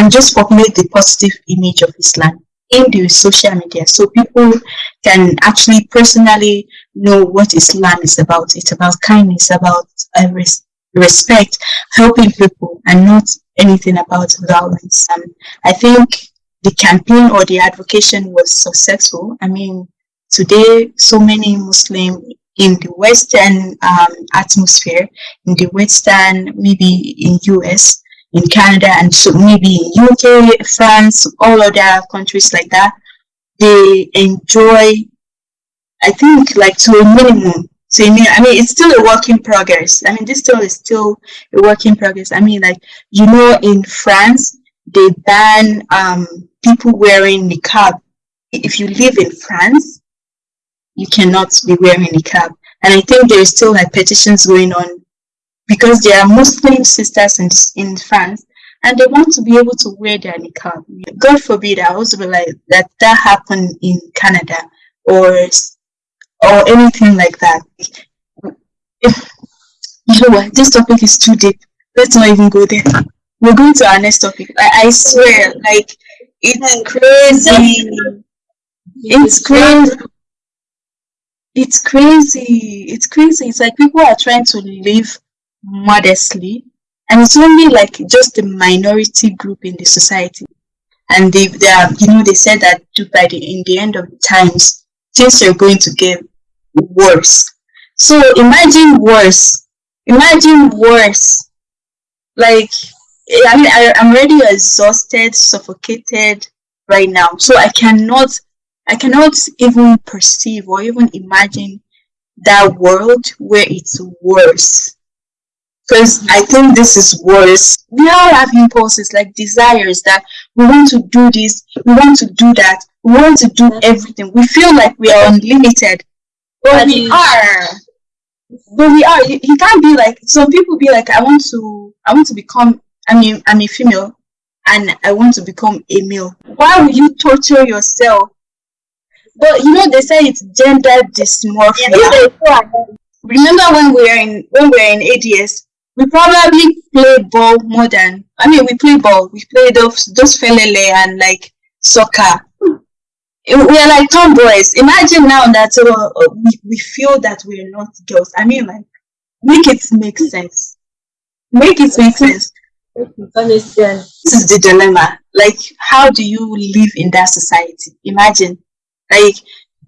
and just populate the positive image of Islam in the social media so people can actually personally know what Islam is about. It's about kindness, about uh, res- respect, helping people, and not anything about violence. And I think the campaign or the advocacy was successful. I mean, today, so many Muslim in the Western um, atmosphere, in the Western, maybe in US, in Canada, and so maybe in UK, France, all other countries like that, they enjoy, I think, like to a minimum. So I mean, I mean, it's still a work in progress. I mean, this still is still a work in progress. I mean, like you know, in France, they ban um, people wearing niqab. If you live in France, you cannot be wearing niqab. And I think there is still like petitions going on because there are Muslim sisters in, in France and they want to be able to wear their niqab. God forbid, I also be like that that happened in Canada or or anything like that. If, you know what? This topic is too deep. Let's not even go there. We're going to our next topic. I, I swear, like it's crazy. It's crazy. It's crazy. It's crazy. It's like people are trying to live modestly, and it's only like just a minority group in the society. And they, they are, you know, they said that by the in the end of the times, things are going to get worse. So imagine worse. Imagine worse. Like eh, I mean, I, I'm already exhausted, suffocated right now. So I cannot, I cannot even perceive or even imagine that world where it's worse. Because I think this is worse. We all have impulses like desires that we want to do this, we want to do that, we want to do everything. We feel like we are unlimited, but we are. But we are. You, you can't be like some people be like, I want to, I want to become I mean, I'm a female and I want to become a male. Why would you torture yourself? But you know they say it's gender dysmorphia. Yeah, Remember when we were in when we were in ADS, we probably play ball more than I mean we play ball. We play those those felele and like soccer. We are like tomboys. Imagine now that uh, we, we feel that we are not girls. I mean like make it make sense. Make it make sense. This is the dilemma. Like, how do you live in that society? Imagine, like,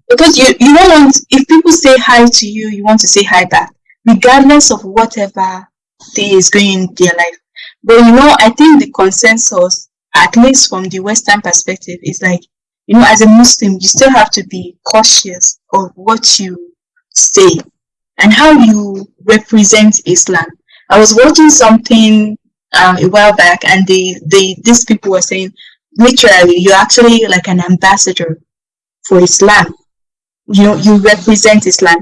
because you you don't want if people say hi to you, you want to say hi back, regardless of whatever thing is going in their life. But you know, I think the consensus, at least from the Western perspective, is like, you know, as a Muslim, you still have to be cautious of what you say and how you represent Islam. I was watching something um, a while back, and they, they these people were saying, literally, you're actually like an ambassador for Islam. You know, you represent Islam.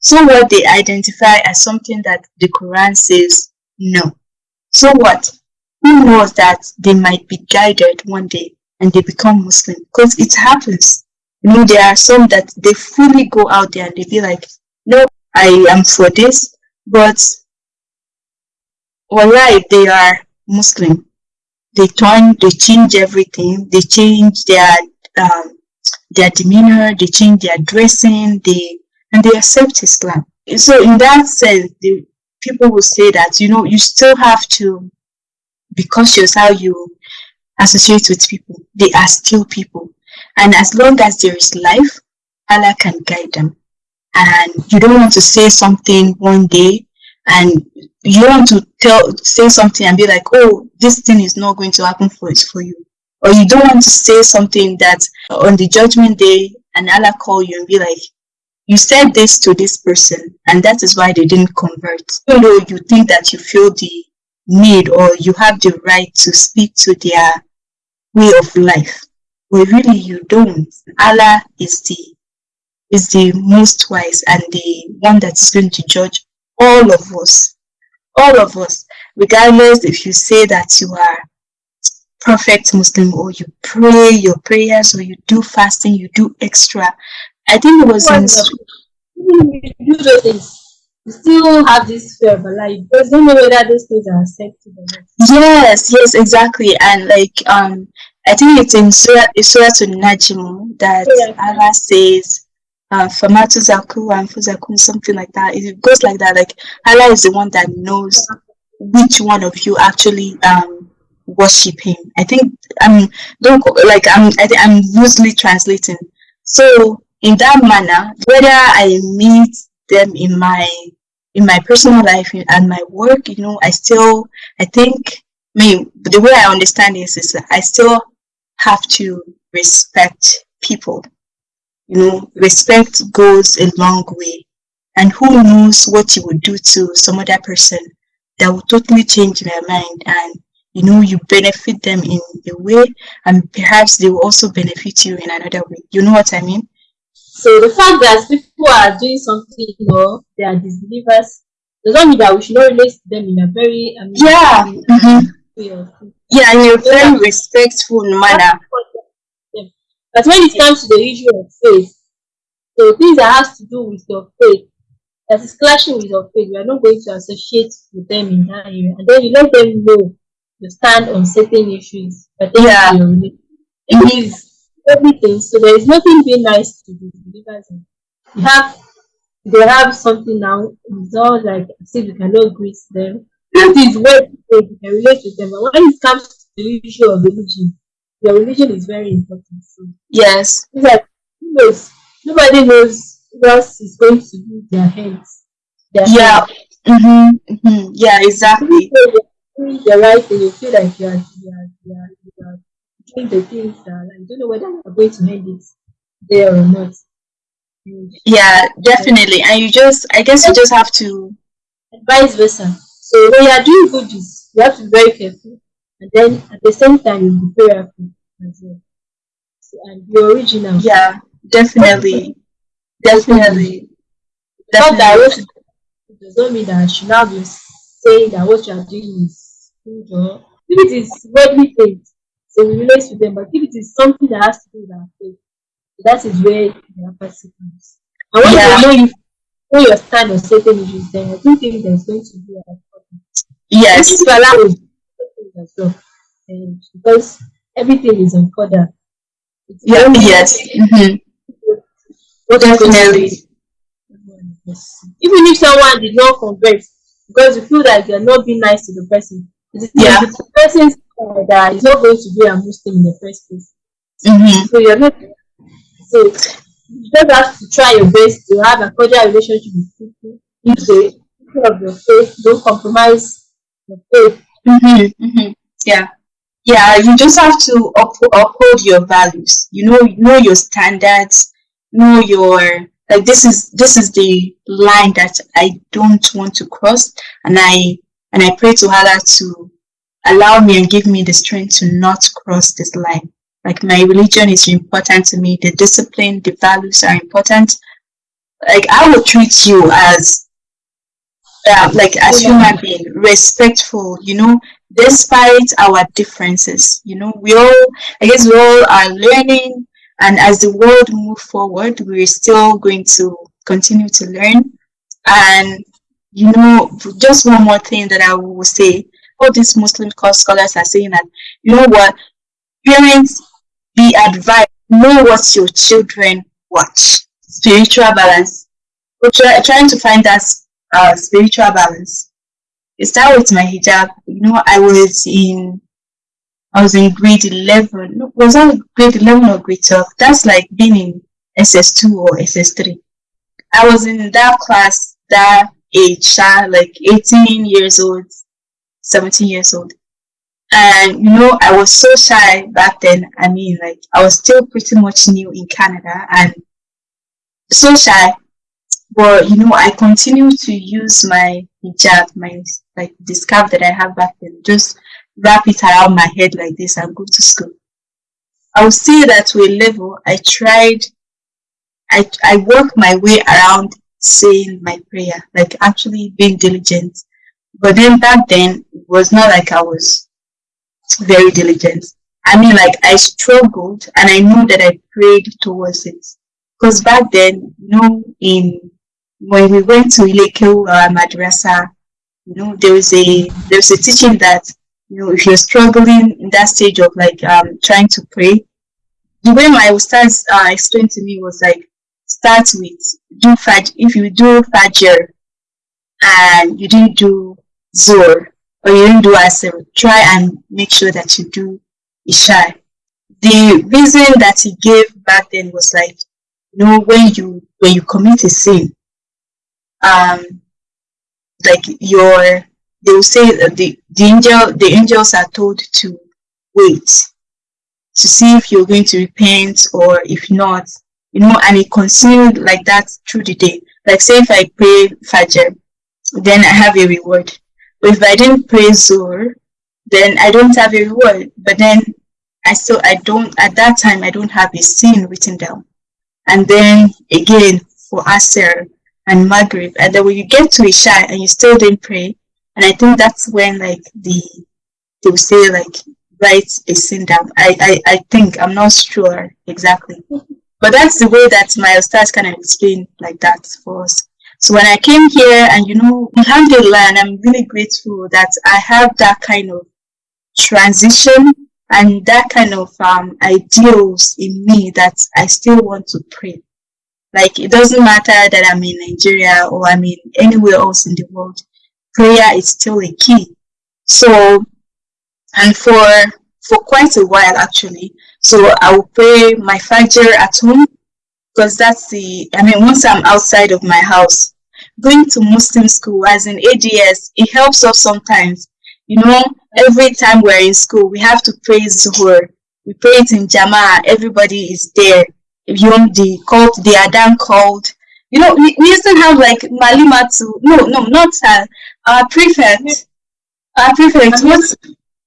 So what they identify as something that the Quran says no. So what? Who knows that they might be guided one day and they become Muslim? Because it happens. You know, there are some that they fully go out there and they be like, no, I am for this, but Wallahi, they are Muslim. They turn, they change everything. They change their um, their demeanor. They change their dressing. They and they accept Islam. So in that sense, the people will say that you know you still have to be cautious how you associate with people. They are still people, and as long as there is life, Allah can guide them. And you don't want to say something one day and you want to tell say something and be like oh this thing is not going to happen for it for you or you don't want to say something that on the judgment day and allah call you and be like you said this to this person and that is why they didn't convert even though you think that you feel the need or you have the right to speak to their way of life but really you don't allah is the is the most wise and the one that is going to judge all of us, all of us, regardless if you say that you are perfect Muslim or you pray your prayers or you do fasting, you do extra. I think it was in you do those things. you still have this fear of Allah because you don't know whether those things are accepted or not. Yes, yes, exactly. And like um I think it's in Surah, Surah to Najm that Yeah. Allah says uh Famatu Zaku and Fuzakum, something like that. It goes like that. Like Allah is the one that knows which one of you actually um worship him. I think I'm don't like I'm I think I'm loosely translating. So in that manner, whether I meet them in my in my personal life and my work, you know, I still I think me the way I understand this is that I still have to respect people. You know, respect goes a long way. And who knows what you would do to some other person that will totally change their mind and you know you benefit them in a way and perhaps they will also benefit you in another way. You know what I mean? So the fact that people are doing something or they are disbelievers does not mean that we should not relate to them in a very mean, Yeah. mhm. way of Yeah, in a very respectful manner. But when it comes to the issue of faith, so things that has to do with your faith, that is clashing with your faith, we are not going to associate with them in that area. And then you let them know you stand on certain issues. But Yeah. It is everything. So there is nothing being nice to the believers. in. You have they have something now, it's all like as if you cannot greet them. It is what you can relate with them. But when it comes to the issue of religion, your religion is very important. So Yes. like who knows? Nobody knows what is going to do with their hands. Their Yeah. hands. Mm-hmm, mm-hmm. Yeah, exactly. doing the right thing, you feel like you are, you are, you are, you are the things that like, don't know whether you're going to end it there or not. Yeah, definitely. And you just, I guess you just have to, and vice versa. So when you are doing good deeds, you have to be very careful. And then at the same time, you be prayerful as well. So, and be original. yeah, definitely, definitely, Not that what it does not mean that I should now be saying that what you are doing is good or if it is worldly things, so we relate to them, but if it is something that has to do with our faith, that is where the comes. And when Yeah. you know you know your stand on certain issues, then I don't think there's going to be a problem. Yes, If you allow it, as well. And because everything is on order. Yeah, yes, hmm what is going to definitely. even if someone did not convert because you feel like you're not being nice to the person, it is Yeah. the person's fault that is not going to be a Muslim in the first place. hmm So you're not so you just have to try your best to have a cordial relationship with people. If they people of your faith, don't compromise your faith. hmm hmm Yeah, yeah. You just have to up, uphold your values. You know, know your standards. Know your like. This is this is the line that I don't want to cross, and I and I pray to Allah to allow me and give me the strength to not cross this line. Like my religion is important to me. The discipline, the values are important. Like I will treat you as uh, like as human being respectful you know despite our differences you know we all i guess we all are learning and as the world move forward we're still going to continue to learn and you know just one more thing that i will say all these muslim scholars are saying that you know what parents be advised know what your children watch spiritual balance we're try, trying to find that uh, spiritual balance. It started with my hijab. You know, I was in I was in grade eleven. No, was that grade eleven or grade twelve? That's like being in SS two or SS three. I was in that class, that age, like eighteen years old, seventeen years old. And you know, I was so shy back then. I mean, like I was still pretty much new in Canada and so shy but you know i continue to use my hijab my like the scarf that i have back then just wrap it around my head like this and go to school i would say that to a level i tried i i worked my way around saying my prayer like actually being diligent but then back then was not like i was very diligent. I mean like i struggled and i knew that i prayed towards it. Because back then you know in when we went to Ilekeu uh, Madrasa, you know, there was a there was a teaching that you know if you're struggling in that stage of like um trying to pray, the way my ustaz uh, explained to me was like start with do faj if you do fajr and you didn't do zuhr or you don't do asr, try and make sure that you do isha. The reason that he gave back then was like, you know, when you when you commit a sin, um, like your they will say that the the angel the angels are told to wait to see if you're going to repent or if not, you know, and it continued like that through the day. Like say if I pray Fajr, then I have a reward. If I didn't pray Zuhr, then I don't have a reward. But then I still I don't at that time I don't have a sin written down. And then again for Asr and Maghrib, and then when you get to Isha and you still didn't pray, and I think that's when like the they will say like write a sin down. I, I, I think I'm not sure exactly. But that's the way that my ustaz kind of explain like that for us. So when I came here and you know, alhamdulillah, and I'm really grateful that I have that kind of transition and that kind of um, ideals in me that I still want to pray. Like it doesn't matter that I'm in Nigeria or I'm in anywhere else in the world, prayer is still a key. So, and for for quite a while actually. So I will pray my Fajr at home because that's the, I mean, once I'm outside of my house, going to Muslim school as in ADS, it helps us sometimes. You know, every time we're in school, we have to pray Zuhur. We pray it in Jama, everybody is there. If you want the called, the Adan called. You know, we, we used to have like Malimatu, no, no, not her, our prefect. Our prefect, what's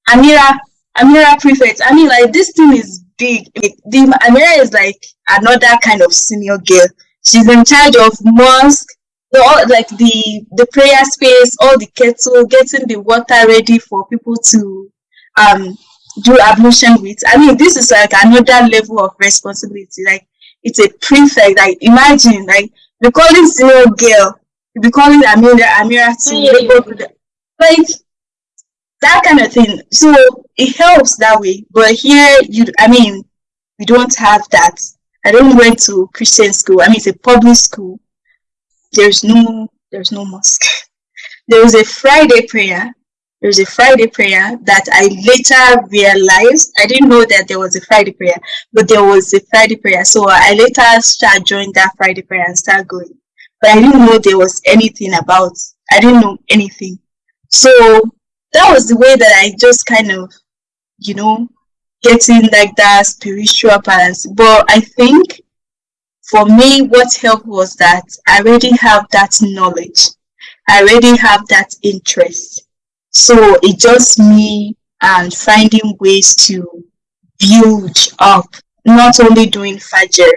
Amira? Amira prefect. I mean, like this thing is big. The Amira is like another kind of senior girl. She's in charge of mosque, the all like the the prayer space, all the kettle, getting the water ready for people to um do ablution with. I mean, this is like another level of responsibility. Like it's a prefect. Like imagine, like we calling senior girl, we calling Amira Amira to yeah. like that kind of thing. So it helps that way. But here, you, I mean, we don't have that. I don't went to Christian school. I mean, it's a public school. There's no, there's no mosque. There was a Friday prayer. There was a Friday prayer that I later realized. I didn't know that there was a Friday prayer, but there was a Friday prayer. So I later started joining that Friday prayer and start going. But I didn't know there was anything about. I didn't know anything. So that was the way that I just kind of, you know, getting like that spiritual balance. But I think for me, what helped was that I already have that knowledge. I already have that interest. So it just me and finding ways to build up, not only doing Fajr,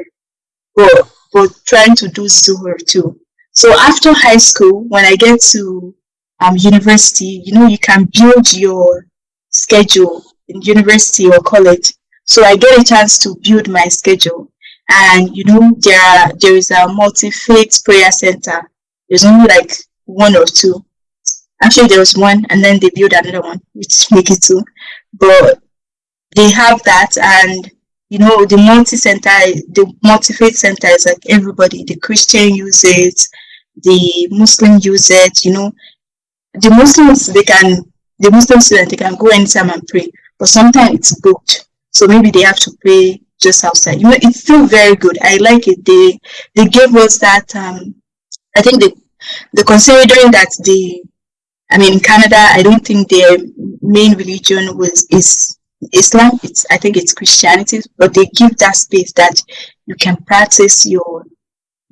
but, but trying to do Zuhur too. So after high school, when I get to um, university, you know, you can build your schedule in university or college. So I get a chance to build my schedule. And you know, there there is a multi-faith prayer center. There's only like one or two. Actually, there was one, and then they built another one, which make it two. But they have that, and you know, the multi-center, the multi-faith center is like everybody. The Christian use it, the Muslim use it. You know, the Muslims they can the Muslim student they can go anytime and pray, but sometimes it's booked. So maybe they have to pray just outside. You know, it's still very good. I like it. They they gave us that um I think they the considering that the I mean in Canada I don't think their main religion was is Islam. It's I think it's Christianity, but they give that space that you can practice your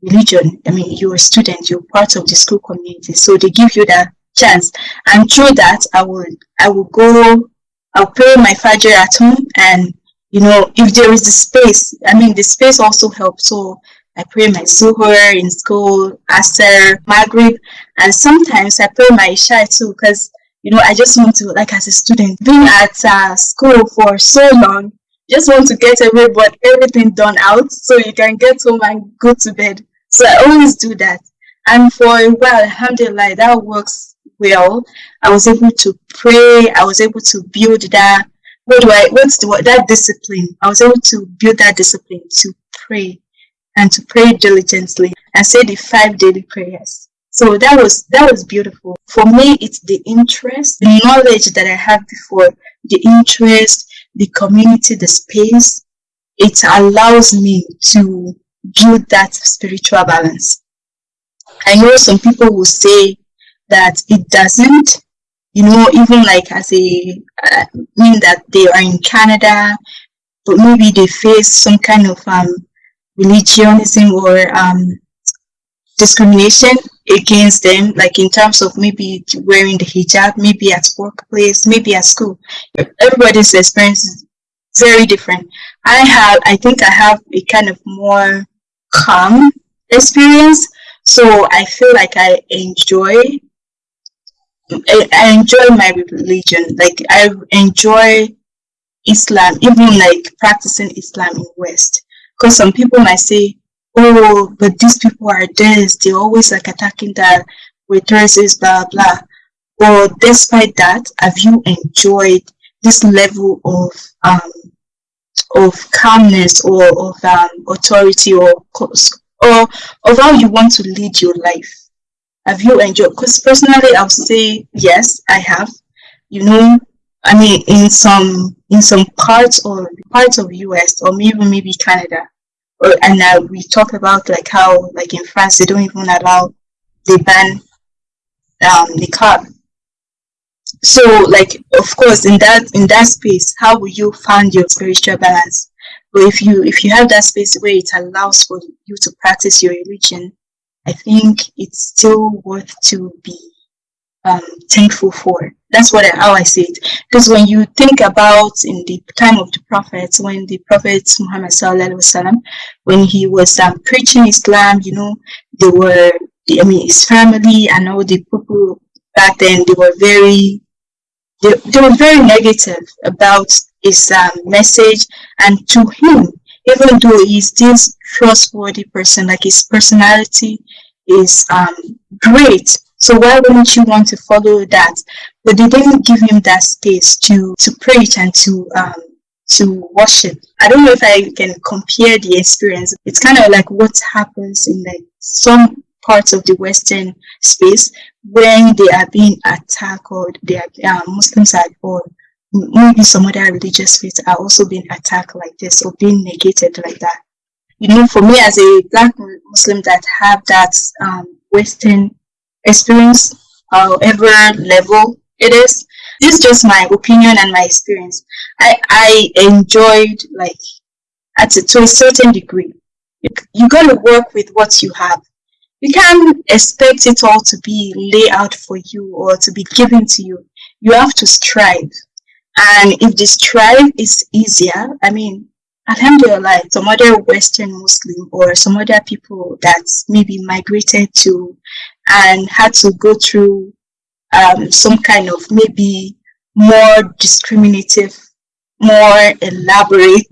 religion. I mean, you're a student, you're part of the school community, so they give you that chance. And through that, I will I will go. I'll pray my Fajr at home, and you know, if there is the space, I mean, the space also helps. So I pray my Zuhur in school, Asr, Maghrib, and sometimes I pray my Isha too, because you know, I just want to, like, as a student, being at uh, school for so long, just want to get away but everything done out so you can get home and go to bed. So I always do that. And for a while, alhamdulillah, that works well. I was able to pray. I was able to build that. What do I? What's the that discipline? I was able to build that discipline to pray and to pray diligently and say the five daily prayers. So that was that was beautiful. For me, it's the interest, the knowledge that I had before, the interest, the community, the space. It allows me to build that spiritual balance. I know some people will say that it doesn't, you know, even like as a uh, mean that they are in Canada, but maybe they face some kind of um, religionism or um, discrimination against them, like in terms of maybe wearing the hijab, maybe at workplace, maybe at school. Everybody's experience is very different. I have, I think I have a kind of more calm experience, so I feel like I enjoy. I enjoy my religion. Like I enjoy Islam, even like practicing Islam in West. Because some people might say, oh, but these people are this, they're always like attacking that with waitresses, blah, blah. But despite that, have you enjoyed this level of um, of calmness or of um, authority or or of how you want to lead your life? Have you enjoyed? Because personally, I'll say yes, I have. You know, I mean, in some in some parts or parts of US or maybe maybe Canada, or, and we talk about like how like in France they don't even allow they ban um, the car. So like of course in that in that space, how will you find your spiritual balance? But if you if you have that space where it allows for you to practice your religion, I think it's still worth to be um, thankful for. That's what I, how I see it. Because when you think about in the time of the prophets, when the prophet Muhammad sallallahu sallam, when he was um, preaching Islam, you know, they were, I mean, his family and all the people back then, they were very, they, they were very negative about his um, message. And to him, even though he's this trustworthy person, like his personality is um, great, so why wouldn't you want to follow that? But they didn't give him that space to to preach and to um, to worship. I don't know if I can compare the experience. It's kind of like what happens in like some parts of the Western space when they are being attacked or they are uh, Muslims are or maybe some other religious faiths are also being attacked like this or being negated like that. You know, for me as a black Muslim that have that um, Western experience, however level it is. This is just my opinion and my experience. I, I enjoyed like at a, to a certain degree. You, you got to work with what you have. You can't expect it all to be laid out for you or to be given to you. You have to strive. And if the strive is easier, I mean, Alhamdulillah, some other Western Muslim or some other people that maybe migrated to and had to go through um, some kind of maybe more discriminative, more elaborated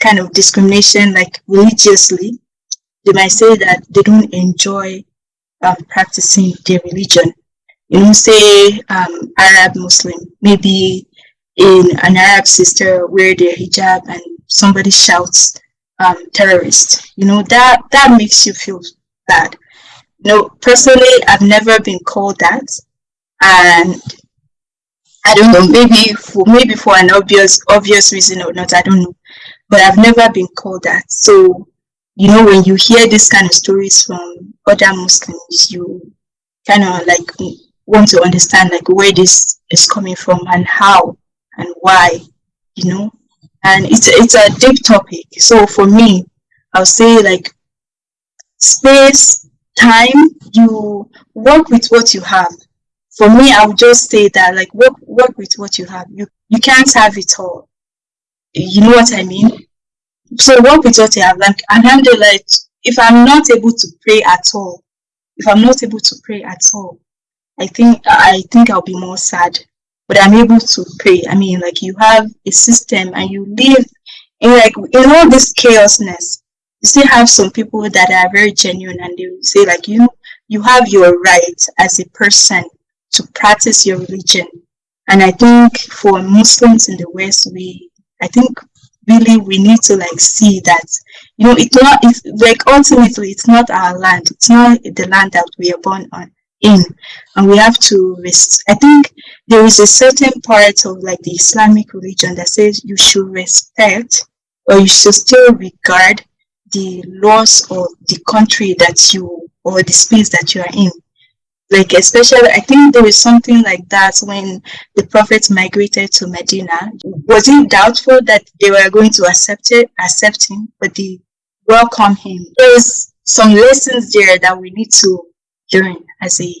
kind of discrimination, like religiously, they might say that they don't enjoy um, practicing their religion. You know, say um, Arab Muslim, maybe in an Arab sister wear their hijab and somebody shouts um, terrorist. You know, that, that makes you feel bad. No, personally, I've never been called that, and I don't know. Maybe for maybe for an obvious obvious reason or not, I don't know. But I've never been called that. So you know, when you hear this kind of stories from other Muslims, you kind of like want to understand like where this is coming from and how and why, you know. And it's it's a deep topic. So for me, I'll say like space time you work with what you have. For me i would just say that like work work with what you have. You you can't have it all. You know what i mean? So work with what you have. Like alhamdulillah if i'm not able to pray at all if i'm not able to pray at all i think i think i'll be more sad but i'm able to pray i mean like you have a system and you live in like in all this chaosness you still have some people that are very genuine and they say like you you have your right as a person to practice your religion. And I think for Muslims in the West, we, I think really we need to like see that, you know, it's not, it's like ultimately it's not our land. It's not the land that we are born on in. And we have to, res- I think there is a certain part of like the Islamic religion that says you should respect or you should still regard the laws of the country that you or the space that you are in. Like especially i think there is something like that when the prophet migrated to medina. Was it doubtful that they were going to accept it accept him but they welcome him? There's some lessons there that we need to learn as a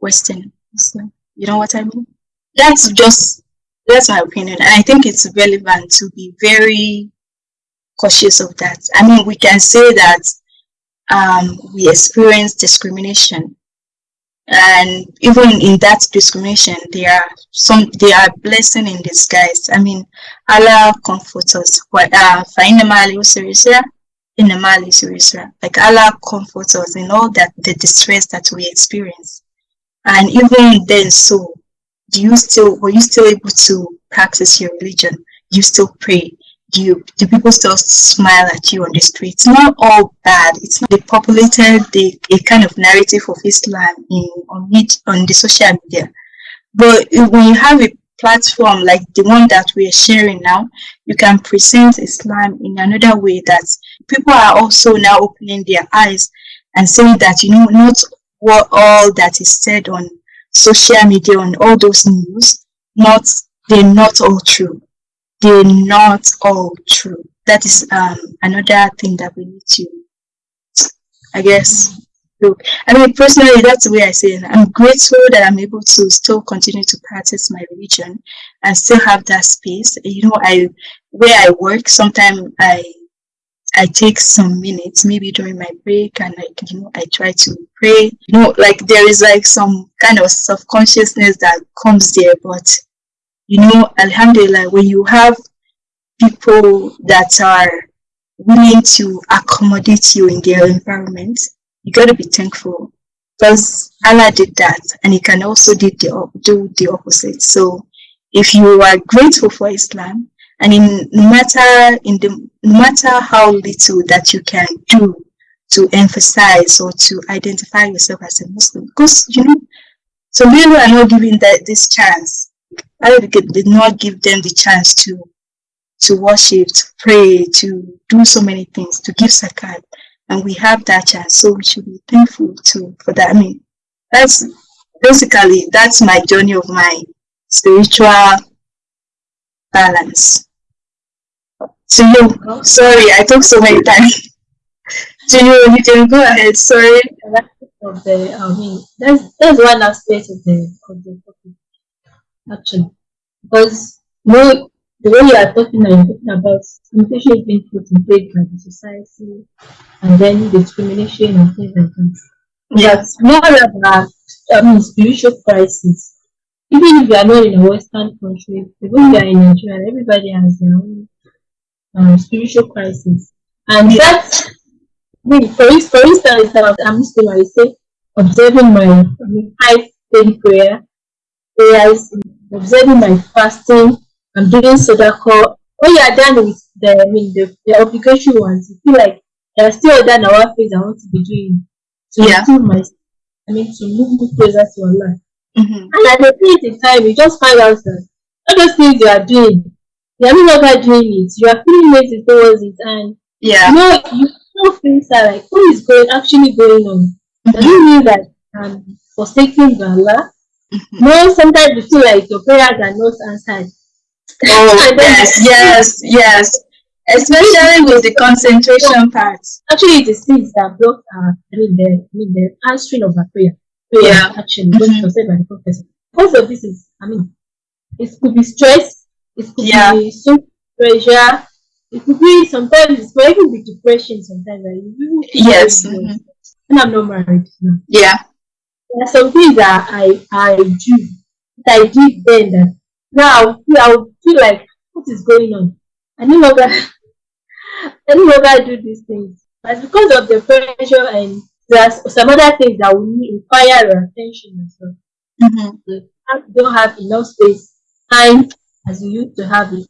western muslim. You know what i mean? That's just that's my opinion. And i think it's relevant to be very cautious of that. I mean we can say that um, we experience discrimination. And even in that discrimination there are some there are blessing in disguise. I mean allah comforts us. What uh in the Mali to Israel. like allah comforts us in all that the distress that we experience. And even then so do you still were you still able to practice your religion? You still pray? You do people still smile at you on the street? It's not all bad. It's not populated the a kind of narrative of islam in on it on the social media. But when you have a platform like the one that we are sharing now you can present islam in another way that people are also now opening their eyes and saying that you know not what all that is said on social media on all those news not they're not all true they're not all true. That is um, another thing that we need to, I guess, look. I mean, personally, that's the way I say it. I'm grateful that I'm able to still continue to practice my religion and still have that space. You know, I where I work, sometimes I I take some minutes, maybe during my break, and like you know, I try to pray. You know, like there is like some kind of self consciousness that comes there, but you know, Alhamdulillah, when you have people that are willing to accommodate you in their environment, you got to be thankful because Allah did that and He can also do the, do the opposite. So if you are grateful for Islam, and in no matter in the no matter how little that you can do to emphasize or to identify yourself as a Muslim, because you know some people are not given that this chance I did not give them the chance to to worship, to pray, to do so many things, to give zakat. And we have that chance. So we should be thankful to for that. I mean, that's basically that's my journey of my spiritual balance. So you sorry, I took so many times. So you you can go ahead, sorry. Of the I mean that's that's one aspect of the of the topic actually. Because know, the way you are talking now, you're talking about limitation is being put in place by the society and then discrimination and things like that. Yeah. That's more about mean spiritual crisis. Even if you are not in a Western country, even if you are in Nigeria, everybody has their own um, spiritual crisis. And that's for, for instance, I'm Muslim, I say observing my five daily prayer observing my fasting, I'm doing sadaqah. When you are done with the, I mean, the, the obligatory ones, you feel like there are still other our things I want to be doing to yeah. improve my, I mean, to move closer to Allah. Mm-hmm. And at the same time, you just find out that all those things you are doing, you are no longer doing it. You are feeling lazy towards it, and yeah, you know, you know things are like what is going actually going on. Mm-hmm. Does it mean that um forsaking Allah no, sometimes you feel like your prayers are not answered. Oh yes, yes, yes. Especially with the concentration part. Actually, it is things that block our, I mean, the, I mean, the answering of our prayer. Prayer, yeah. actually, mm-hmm. said by the prophet. Most of this is, I mean, it could be stress, it could yeah. be so pressure, it could be sometimes it might even be depression sometimes. Like, yes. Mm-hmm. And I'm not married now. Yeah there are some things that I I do that I did then that now I feel like what is going on? I no longer I no longer do these things. But because of the pressure and there's some other things that will require your attention as well. Mm-hmm. You don't have enough space, time as you used to have it,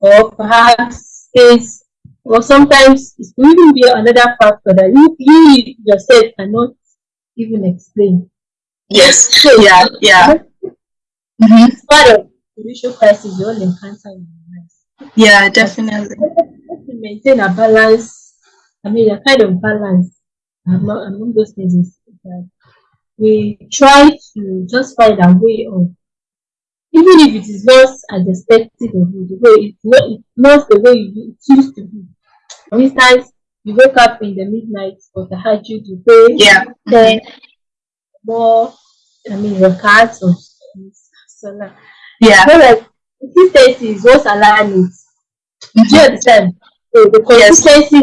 or perhaps space, or sometimes it will even be another factor that you, you yourself cannot even explain. Yes. yeah. Yeah. Mm-hmm. It's part of spiritual crisis you all encounter in life. Yeah, definitely. To maintain a balance, I mean, a kind of balance among, among those things is that we try to just find a way of, even if it is not as expected of you, the way it's not, it's not the way you, it used to be. For instance, you wake up in the midnight for tahajjud, you pray, Yeah. then more, I mean, your cards or salah. Yeah. Like consistency is what Allah needs. Do you understand? So the Yes. consistency,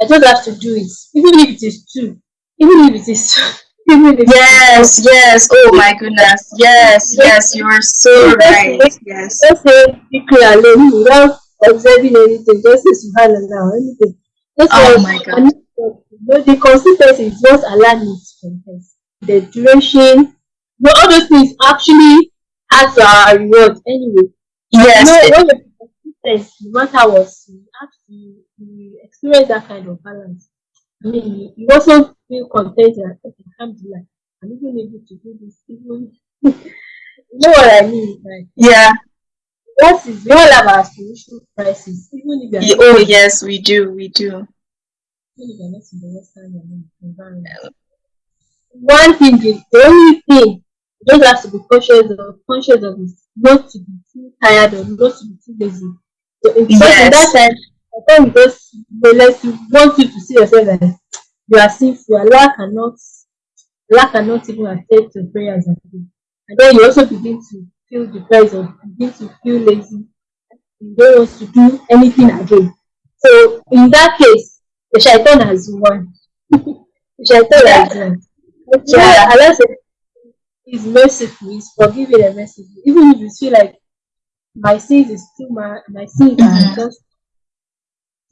I just have to do it, even if it is two, even if it is even if it is Yes, yes. Oh my goodness. Yes, yes. You are so right. Yes. just say Ikri alone without observing anything, just say Subhanallah anything. Oh my God. I need to- No, the consistency is what Allah needs from us. The duration, no, all those things actually add to our reward anyway. Yes. No, it- when you're consistent, no matter what, you have to you experience that kind of balance. I mean, you, also feel content that okay, alhamdulillah, I'm even able to do this, even you know what I mean? Like yeah. what is all our spiritual crisis, even if you're Oh yes, we do. We do. even if you're not in the Western environment. One thing is the only thing you just have to be conscious of conscious of is not to be too tired or not to be too lazy. So in, in that Yes. time, I think just let you want you to see yourself as you are sinful. Allah cannot Allah cannot even accept your prayers at all. And then you also begin to feel depressed or begin to feel lazy. You don't want to do anything again. So in that case, the shaitan has won. the shaitan has won. You know, Yeah. Allah said, He's merciful, He's forgiving and merciful. Even if you feel like my sins is too much, my sins are Mhm. just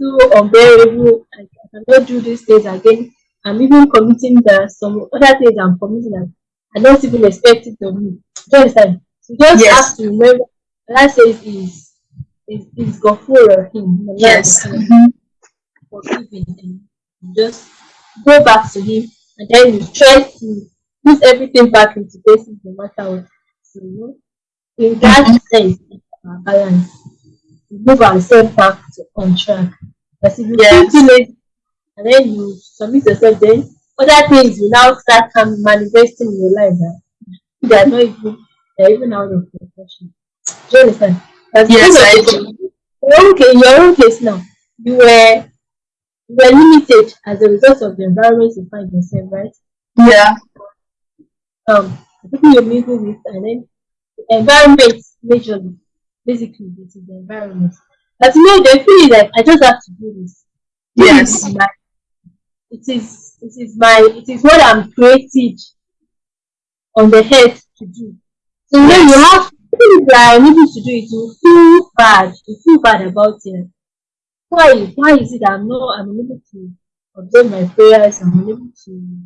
too unbearable. I, cannot do these things again. I'm even committing the some other things I'm committing that I don't even expect it of me. Do you understand? So just Yes. have to remember Allah says is is is Ghafur Rahim. Allah Yes. is Mhm. forgiving and just go back to him and then you try to put everything back into places no matter what. So you know, in that mm-hmm. sense, our balance. We move ourselves back to on track. But if you Yes. too late and then you submit yourself, then other things will now start coming manifesting in your life that they are not even they are even out of proportion. Do you understand? That's Yes, I do. own case, your own case now, you were you were limited as a result of the environment you find yourself, right? Yeah. Um, people you're mingle with, and then the environment majorly, basically, this is the environment. But you know, they feel like I just have to do this. Yes. is my, it is it is my it is what I'm created on the head to do. So you know you have things that are unable to do it, you feel bad, you feel bad about it. Why why is it that I'm not I'm unable to observe my prayers, I'm unable to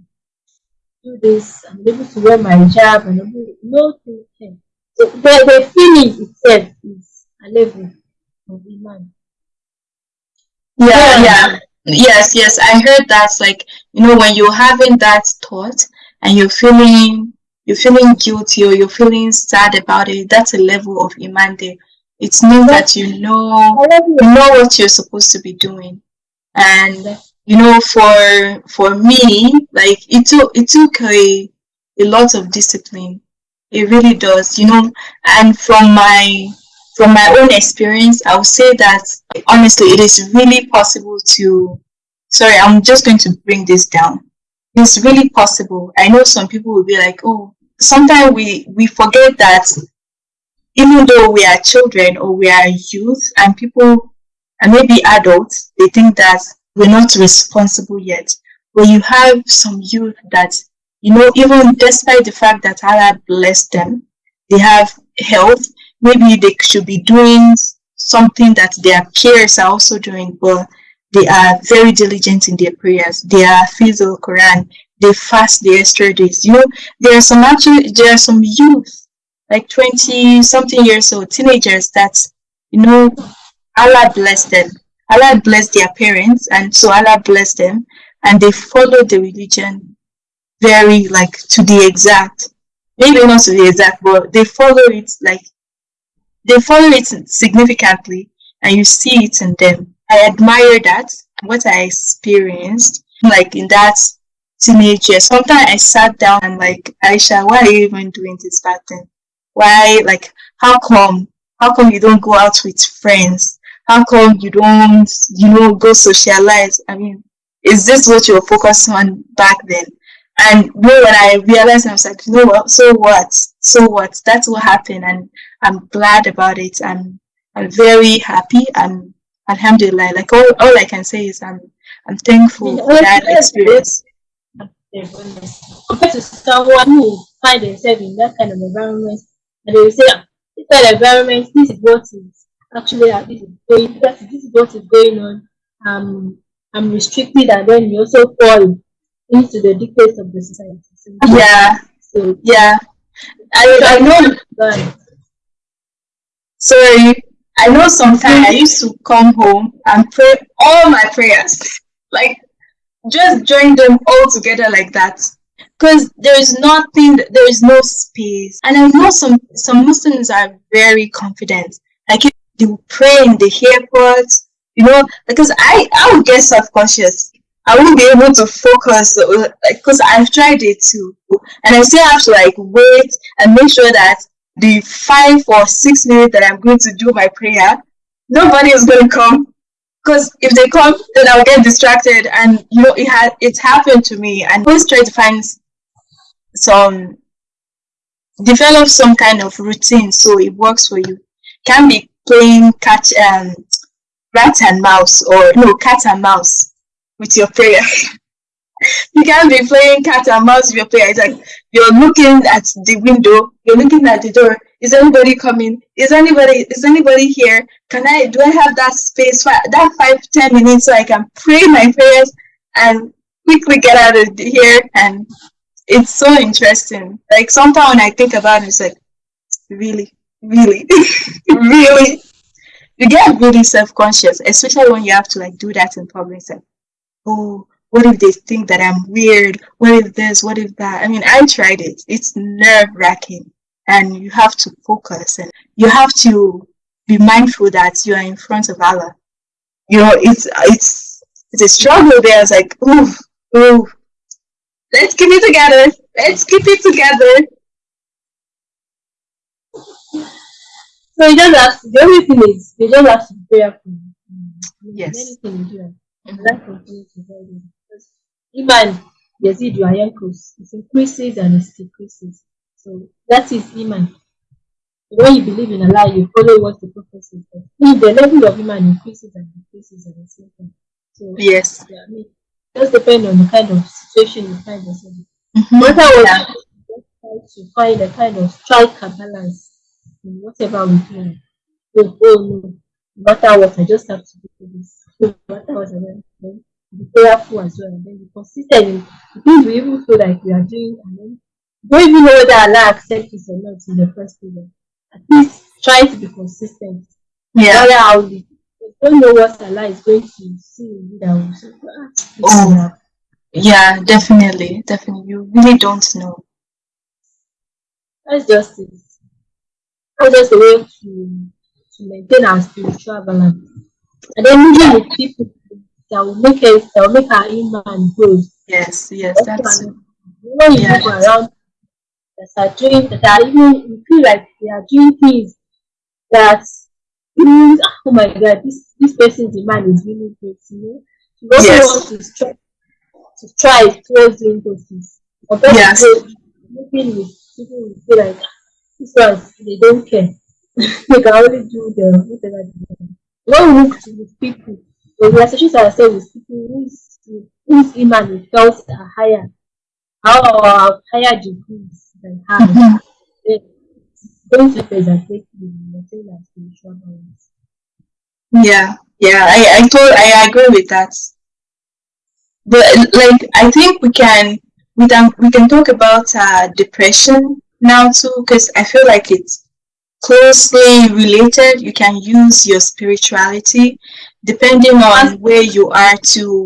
do this, I'm able to wear my hijab, I'm unable no thing. So the, the feeling itself is a level of iman. Yeah. Yeah. Yes. Yes. I heard that's like you know when you're having that thought and you're feeling you're feeling guilty or you're feeling sad about it. That's a level of iman there. It means that you know you know what you're supposed to be doing and you know for for me like it took it took a a lot of discipline. It really does you know and from my from my own experience i would say that honestly it is really possible to sorry i'm just going to bring this down. It's really possible. I know some people will be like oh sometimes we we forget that even though we are children or we are youth and people and maybe adults, they think that we're not responsible yet. But you have some youth that, you know, even despite the fact that Allah blessed them, they have health, maybe they should be doing something that their peers are also doing, but they are very diligent in their prayers. They are the Quran. They fast the extra days. You know, there are some actually there are some youth, like twenty something years old, teenagers that you know Allah bless them. Allah bless their parents, and so Allah bless them, and they follow the religion very like to the exact. Maybe not to the exact, but they follow it like they follow it significantly, and you see it in them. I admire that what I experienced, like in that teenage year. Sometimes I sat down and like, Aisha, why are you even doing this pattern? Why, like, how come? How come you don't go out with friends? How come you don't, you know, go socialize? I mean, is this what you were focused on back then? And know, when I realized, I was like, you know what? So what? So what? That's what happened, and I'm glad about it. I'm, I'm very happy. and Alhamdulillah. Like all, all I can say is I'm, I'm thankful for that experience. Compared to someone who find themselves in that kind of environment, and they will say, ah, this kind of environment, this is what is actually uh, this is going, this is what is going on. Um, I'm restricted, and then you also fall into the dictates of the society. So, yeah. So yeah. I, I know. Sorry. I know sometimes I used to come home and pray all my prayers, like just join them all together like that. Because there is nothing, there is no space. And I know some some Muslims are very confident. Like they will pray in the airport, you know, because I I would get self conscious. I won't be able to focus because uh, I've tried it too, and I still have to like wait and make sure that the five or six minutes that I'm going to do my prayer, nobody is going to come. Because if they come, then I'll get distracted. And you know, it had it's happened to me. And always try to find some develop some kind of routine so it works for you. Can be playing catch um rat and mouse or no cat and mouse with your prayer. you can't be playing cat and mouse with your prayer. It's like you're looking at the window, you're looking at the door. Is anybody coming? Is anybody is anybody here? Can I do I have that space for that five, ten minutes so I can pray my prayers and quickly get out of here and it's so interesting. Like sometimes when I think about it, it's like really, really, really you get really self-conscious, especially when you have to like do that in public. Oh, what if they think that I'm weird? What if this? What if that? I mean, I tried it. It's nerve wracking, and you have to focus and you have to be mindful that you are in front of Allah. You know, it's it's it's a struggle there. It's like, oh oh let's keep it together. Let's keep it together. So you just have to, the only thing is you just have to be prayerful. Yes. Anything you do, and that continues to help you. Iman Yazid Yankos. It increases and it decreases. So that is Iman. When you believe in Allah, you follow what the Prophet says. If the level of Iman increases and decreases at the same time. So yes. Yeah, I mean, just depend on the kind of situation you find yourself in. Mm-hmm. Matter what yeah. try to find a kind of strike a balance whatever we do. So, oh no, no matter what, I just have to do this. No matter what I do be prayerful as well, and then be consistent in the things we even feel like we are doing, and then don't even know whether Allah accepts it or not in the first place. At least trying to be consistent. Yeah. How we don't know what Allah is going to see in you that will say, ah, Oh, yeah, definitely, definitely. You really don't know. That's just it. That's just the way to to maintain our spiritual balance. And then moving with people that will make it that will make our iman good. Yes, yes, that's it. When you yeah, around that are doing that are even you feel like they are doing things that even oh my god, this this person's iman is really great, you know. You also yes. want to try to try towards doing those things. Yes. to moving with people who feel like ones they don't care. they can only do the whatever they want. When we look to with people when the realization ourselves with people whose whose iman felt are higher, our higher degrees than. Mm-hmm. Don't represent the spiritual balance. Yeah, Yeah, I I told I agree with that. But like I think we can we can we can talk about uh, depression now too because I feel like it's closely related. You can use your spirituality depending on where you are to